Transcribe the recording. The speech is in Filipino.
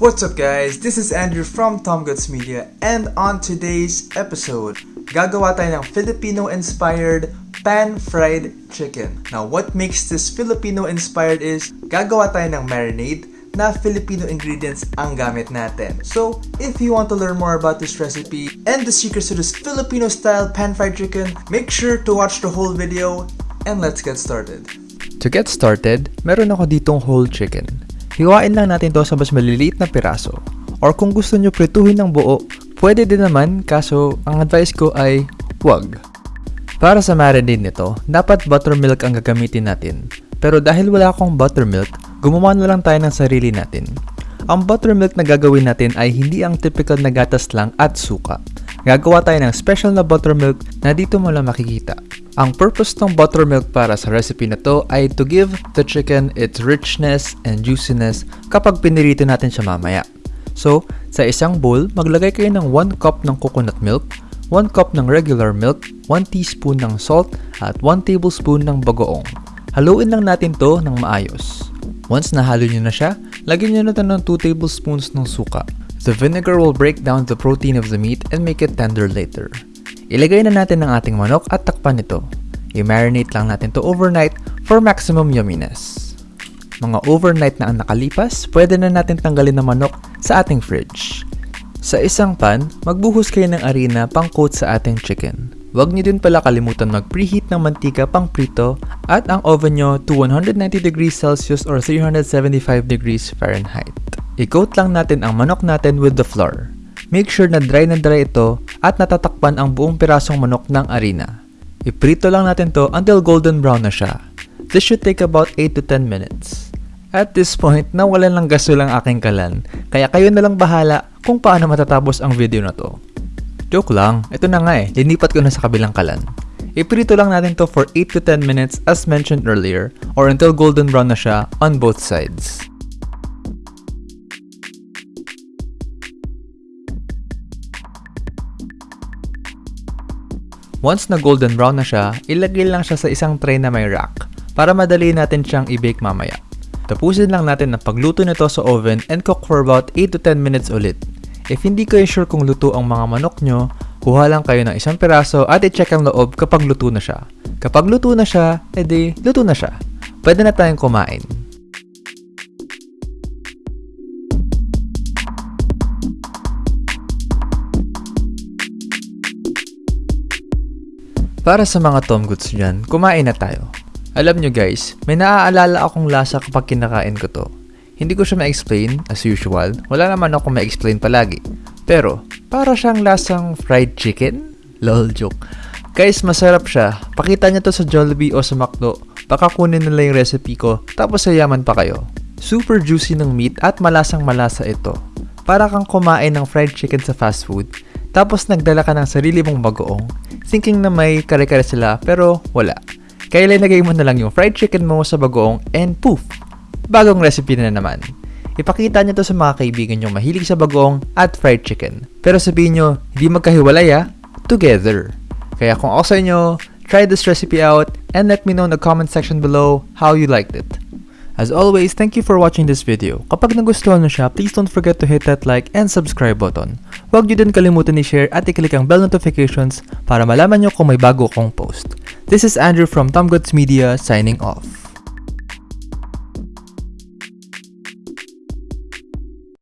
What's up guys? This is Andrew from Tom Goods Media and on today's episode, gagawa tayo ng Filipino-inspired pan-fried chicken. Now, what makes this Filipino-inspired is gagawa tayo ng marinade na Filipino ingredients ang gamit natin. So, if you want to learn more about this recipe and the secrets to this Filipino-style pan-fried chicken, make sure to watch the whole video and let's get started. To get started, meron ako ditong whole chicken. Hiwain lang natin to sa mas maliliit na piraso. Or kung gusto nyo prituhin ng buo, pwede din naman kaso ang advice ko ay wag. Para sa marinade nito, dapat buttermilk ang gagamitin natin. Pero dahil wala akong buttermilk, gumawa na lang tayo ng sarili natin. Ang buttermilk na gagawin natin ay hindi ang typical na gatas lang at suka. Gagawa tayo ng special na buttermilk na dito mo lang makikita. Ang purpose ng buttermilk para sa recipe na to ay to give the chicken its richness and juiciness kapag pinirito natin siya mamaya. So, sa isang bowl, maglagay kayo ng 1 cup ng coconut milk, 1 cup ng regular milk, 1 teaspoon ng salt, at 1 tablespoon ng bagoong. Haluin lang natin to ng maayos. Once nahalo nyo na siya, lagyan nyo na ng 2 tablespoons ng suka. The vinegar will break down the protein of the meat and make it tender later. Ilagay na natin ang ating manok at takpan ito. I-marinate lang natin to overnight for maximum yumminess. Mga overnight na ang nakalipas, pwede na natin tanggalin ang manok sa ating fridge. Sa isang pan, magbuhos kayo ng arena pang coat sa ating chicken. Huwag niyo din pala kalimutan mag-preheat ng mantika pang prito at ang oven nyo to 190 degrees Celsius or 375 degrees Fahrenheit. I-coat lang natin ang manok natin with the flour. Make sure na dry na dry ito at natatakpan ang buong pirasong manok ng arena. Iprito lang natin to until golden brown na siya. This should take about 8 to 10 minutes. At this point, nawalan lang gasol ang aking kalan, kaya kayo na lang bahala kung paano matatapos ang video na to. Joke lang, ito na nga eh, linipat ko na sa kabilang kalan. Iprito lang natin to for 8 to 10 minutes as mentioned earlier or until golden brown na siya on both sides. Once na golden brown na siya, ilagay lang siya sa isang tray na may rack para madali natin siyang i-bake mamaya. Tapusin lang natin ang pagluto nito sa oven and cook for about 8 to 10 minutes ulit. If hindi kayo sure kung luto ang mga manok nyo, kuha lang kayo ng isang piraso at i-check ang loob kapag luto na siya. Kapag luto na siya, edi luto na siya. Pwede na tayong kumain. Para sa mga Tom Goods dyan, kumain na tayo. Alam nyo guys, may naaalala akong lasa kapag kinakain ko to. Hindi ko siya ma-explain, as usual. Wala naman ako ma-explain palagi. Pero, para siyang lasang fried chicken? Lol, joke. Guys, masarap siya. Pakita niyo to sa Jollibee o sa McDo. Baka kunin nila yung recipe ko, tapos sayaman pa kayo. Super juicy ng meat at malasang malasa ito. Para kang kumain ng fried chicken sa fast food, tapos nagdala ka ng sarili mong bagoong, thinking na may kare-kare sila pero wala. Kaya linagay mo na lang yung fried chicken mo sa bagoong and poof! Bagong recipe na naman. Ipakita nyo to sa mga kaibigan nyo mahilig sa bagoong at fried chicken. Pero sabihin nyo, hindi magkahiwalay ah, together. Kaya kung ako sa inyo, try this recipe out and let me know in the comment section below how you liked it. As always, thank you for watching this video. Kapag nagustuhan nyo siya, please don't forget to hit that like and subscribe button. Huwag nyo din kalimutan i-share at i-click ang bell notifications para malaman nyo kung may bago akong post. This is Andrew from Tom Goods Media signing off.